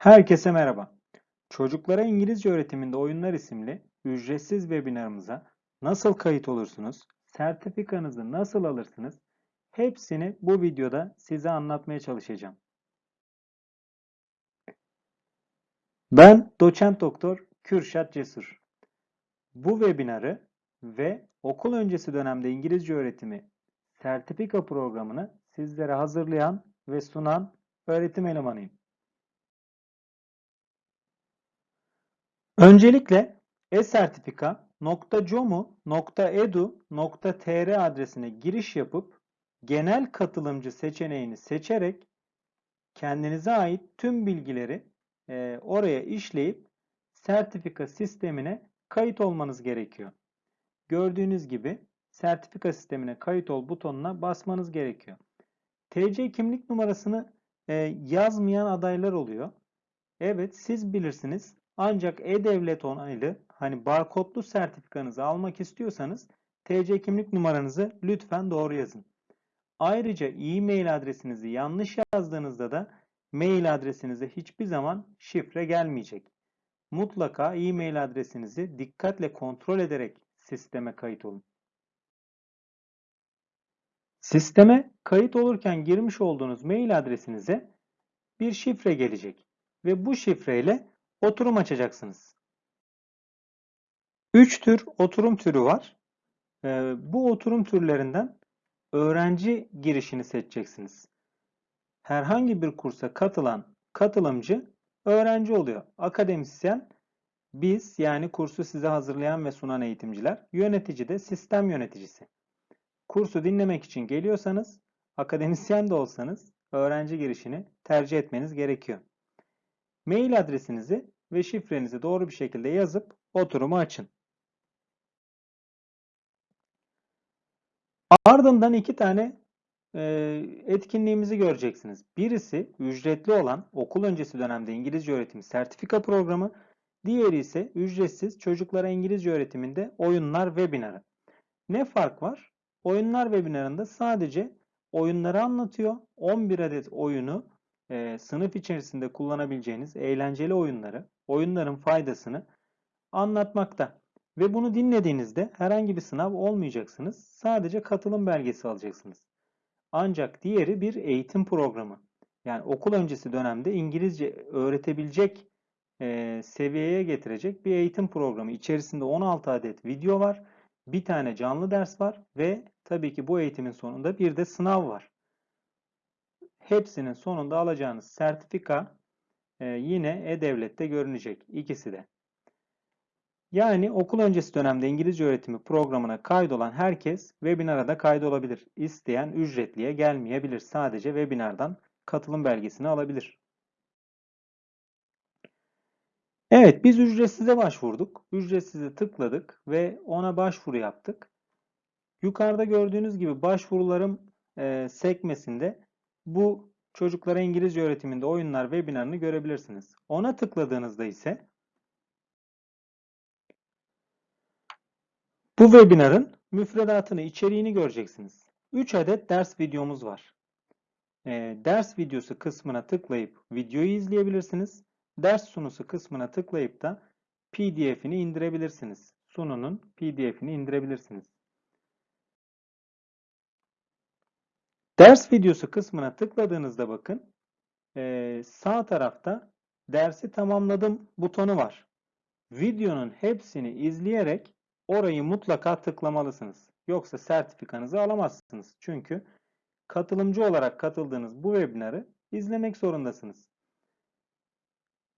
Herkese merhaba. Çocuklara İngilizce öğretiminde oyunlar isimli ücretsiz webinarımıza nasıl kayıt olursunuz, sertifikanızı nasıl alırsınız, hepsini bu videoda size anlatmaya çalışacağım. Ben doçent doktor Kürşat Cesur. Bu webinarı ve okul öncesi dönemde İngilizce öğretimi sertifika programını sizlere hazırlayan ve sunan öğretim elemanıyım. Öncelikle esertifika.comu.edu.tr adresine giriş yapıp genel katılımcı seçeneğini seçerek kendinize ait tüm bilgileri e, oraya işleyip sertifika sistemine kayıt olmanız gerekiyor. Gördüğünüz gibi sertifika sistemine kayıt ol butonuna basmanız gerekiyor. TC kimlik numarasını e, yazmayan adaylar oluyor. Evet siz bilirsiniz. Ancak e-devlet onaylı hani barkodlu sertifikanızı almak istiyorsanız TC kimlik numaranızı lütfen doğru yazın. Ayrıca e-mail adresinizi yanlış yazdığınızda da mail adresinize hiçbir zaman şifre gelmeyecek. Mutlaka e-mail adresinizi dikkatle kontrol ederek sisteme kayıt olun. Sisteme kayıt olurken girmiş olduğunuz mail adresinize bir şifre gelecek ve bu şifreyle oturum açacaksınız. Üç tür oturum türü var. Ee, bu oturum türlerinden öğrenci girişini seçeceksiniz. Herhangi bir kursa katılan katılımcı öğrenci oluyor. Akademisyen biz yani kursu size hazırlayan ve sunan eğitimciler, yönetici de sistem yöneticisi. Kursu dinlemek için geliyorsanız, akademisyen de olsanız öğrenci girişini tercih etmeniz gerekiyor. Mail adresinizi ve şifrenizi doğru bir şekilde yazıp oturumu açın. Ardından iki tane e, etkinliğimizi göreceksiniz. Birisi ücretli olan okul öncesi dönemde İngilizce öğretimi sertifika programı. Diğeri ise ücretsiz çocuklara İngilizce öğretiminde oyunlar webinarı. Ne fark var? Oyunlar webinarında sadece oyunları anlatıyor. 11 adet oyunu e, sınıf içerisinde kullanabileceğiniz eğlenceli oyunları, oyunların faydasını anlatmakta. Ve bunu dinlediğinizde herhangi bir sınav olmayacaksınız. Sadece katılım belgesi alacaksınız. Ancak diğeri bir eğitim programı. Yani okul öncesi dönemde İngilizce öğretebilecek e, seviyeye getirecek bir eğitim programı. İçerisinde 16 adet video var. Bir tane canlı ders var ve tabii ki bu eğitimin sonunda bir de sınav var. Hepsinin sonunda alacağınız sertifika e, yine E-Devlet'te görünecek. İkisi de. Yani okul öncesi dönemde İngilizce öğretimi programına kaydolan herkes webinara da kaydolabilir. İsteyen ücretliye gelmeyebilir. Sadece webinardan katılım belgesini alabilir. Evet biz ücretsize başvurduk. Ücretsize tıkladık ve ona başvuru yaptık. Yukarıda gördüğünüz gibi başvurularım e, sekmesinde bu çocuklara İngilizce öğretiminde oyunlar webinarını görebilirsiniz. Ona tıkladığınızda ise bu webinarın müfredatını, içeriğini göreceksiniz. 3 adet ders videomuz var. E, ders videosu kısmına tıklayıp videoyu izleyebilirsiniz. Ders sunusu kısmına tıklayıp da PDF'ini indirebilirsiniz. Sununun PDF'ini indirebilirsiniz. Ders videosu kısmına tıkladığınızda bakın e, sağ tarafta dersi tamamladım butonu var. Videonun hepsini izleyerek orayı mutlaka tıklamalısınız. Yoksa sertifikanızı alamazsınız. Çünkü katılımcı olarak katıldığınız bu webinarı izlemek zorundasınız.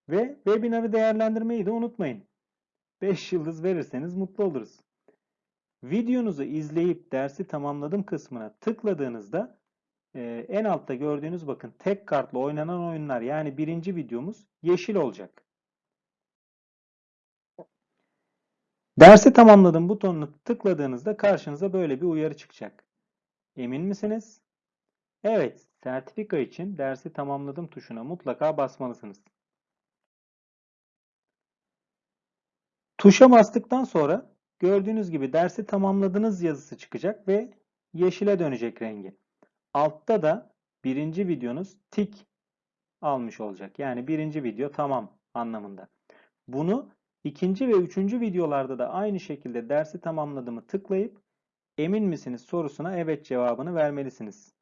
Ve webinarı değerlendirmeyi de unutmayın. 5 yıldız verirseniz mutlu oluruz. Videonuzu izleyip dersi tamamladım kısmına tıkladığınızda e, en altta gördüğünüz bakın tek kartla oynanan oyunlar yani birinci videomuz yeşil olacak. Dersi tamamladım butonunu tıkladığınızda karşınıza böyle bir uyarı çıkacak. Emin misiniz? Evet, sertifika için dersi tamamladım tuşuna mutlaka basmalısınız. Tuşa bastıktan sonra gördüğünüz gibi dersi tamamladınız yazısı çıkacak ve yeşile dönecek rengi. Altta da birinci videonuz tik almış olacak. Yani birinci video tamam anlamında. Bunu ikinci ve üçüncü videolarda da aynı şekilde dersi tamamladığımı tıklayıp emin misiniz sorusuna evet cevabını vermelisiniz.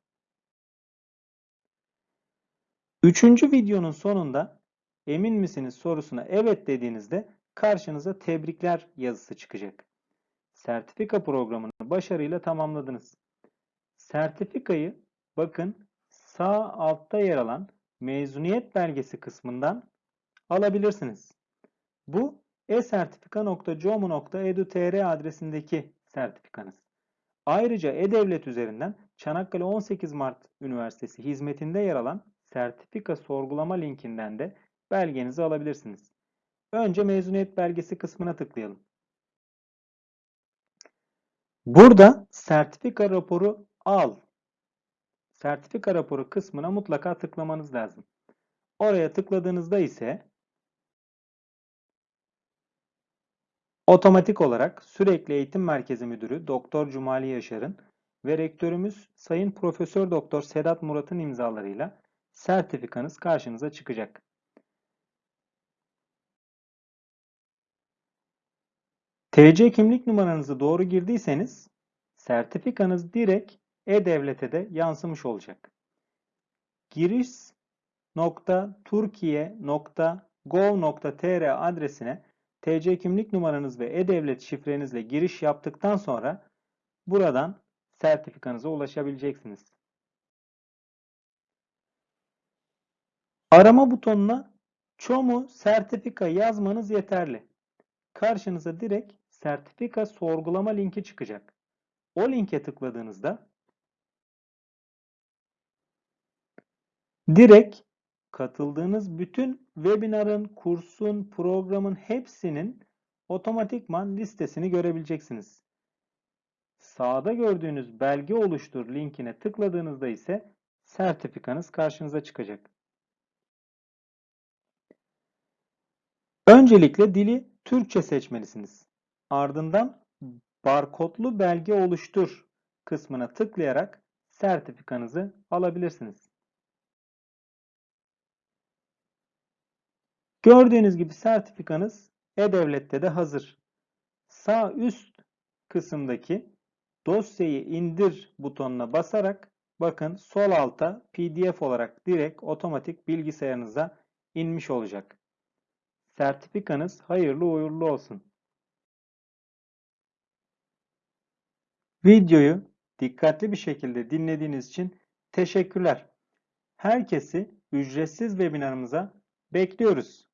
Üçüncü videonun sonunda emin misiniz sorusuna evet dediğinizde karşınıza tebrikler yazısı çıkacak. Sertifika programını başarıyla tamamladınız. Sertifikayı bakın sağ altta yer alan mezuniyet belgesi kısmından alabilirsiniz. Bu e-sertifika.com.edu.tr adresindeki sertifikanız. Ayrıca E-Devlet üzerinden Çanakkale 18 Mart Üniversitesi hizmetinde yer alan sertifika sorgulama linkinden de belgenizi alabilirsiniz. Önce mezuniyet belgesi kısmına tıklayalım. Burada sertifika raporu al. Sertifika raporu kısmına mutlaka tıklamanız lazım. Oraya tıkladığınızda ise otomatik olarak Sürekli Eğitim Merkezi Müdürü Doktor Cumali Yaşar'ın ve rektörümüz Sayın Profesör Doktor Sedat Murat'ın imzalarıyla sertifikanız karşınıza çıkacak. TC kimlik numaranızı doğru girdiyseniz sertifikanız direkt e-Devlet'e de yansımış olacak. giriş.turkiye.gov.tr adresine TC kimlik numaranız ve e-Devlet şifrenizle giriş yaptıktan sonra buradan sertifikanıza ulaşabileceksiniz. Arama butonuna ÇOMU sertifika yazmanız yeterli. Karşınıza direkt sertifika sorgulama linki çıkacak. O linke tıkladığınızda direkt katıldığınız bütün webinarın, kursun, programın hepsinin otomatikman listesini görebileceksiniz. Sağda gördüğünüz belge oluştur linkine tıkladığınızda ise sertifikanız karşınıza çıkacak. Öncelikle dili Türkçe seçmelisiniz. Ardından barkodlu belge oluştur kısmına tıklayarak sertifikanızı alabilirsiniz. Gördüğünüz gibi sertifikanız E-Devlet'te de hazır. Sağ üst kısımdaki dosyayı indir butonuna basarak bakın sol alta PDF olarak direkt otomatik bilgisayarınıza inmiş olacak. Sertifikanız hayırlı uğurlu olsun. Videoyu dikkatli bir şekilde dinlediğiniz için teşekkürler. Herkesi ücretsiz webinarımıza bekliyoruz.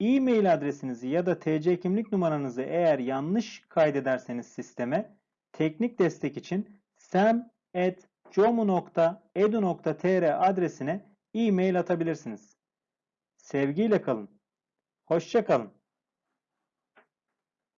E-mail adresinizi ya da TC kimlik numaranızı eğer yanlış kaydederseniz sisteme teknik destek için sem.comu.edu.tr adresine e-mail atabilirsiniz. Sevgiyle kalın. Hoşçakalın.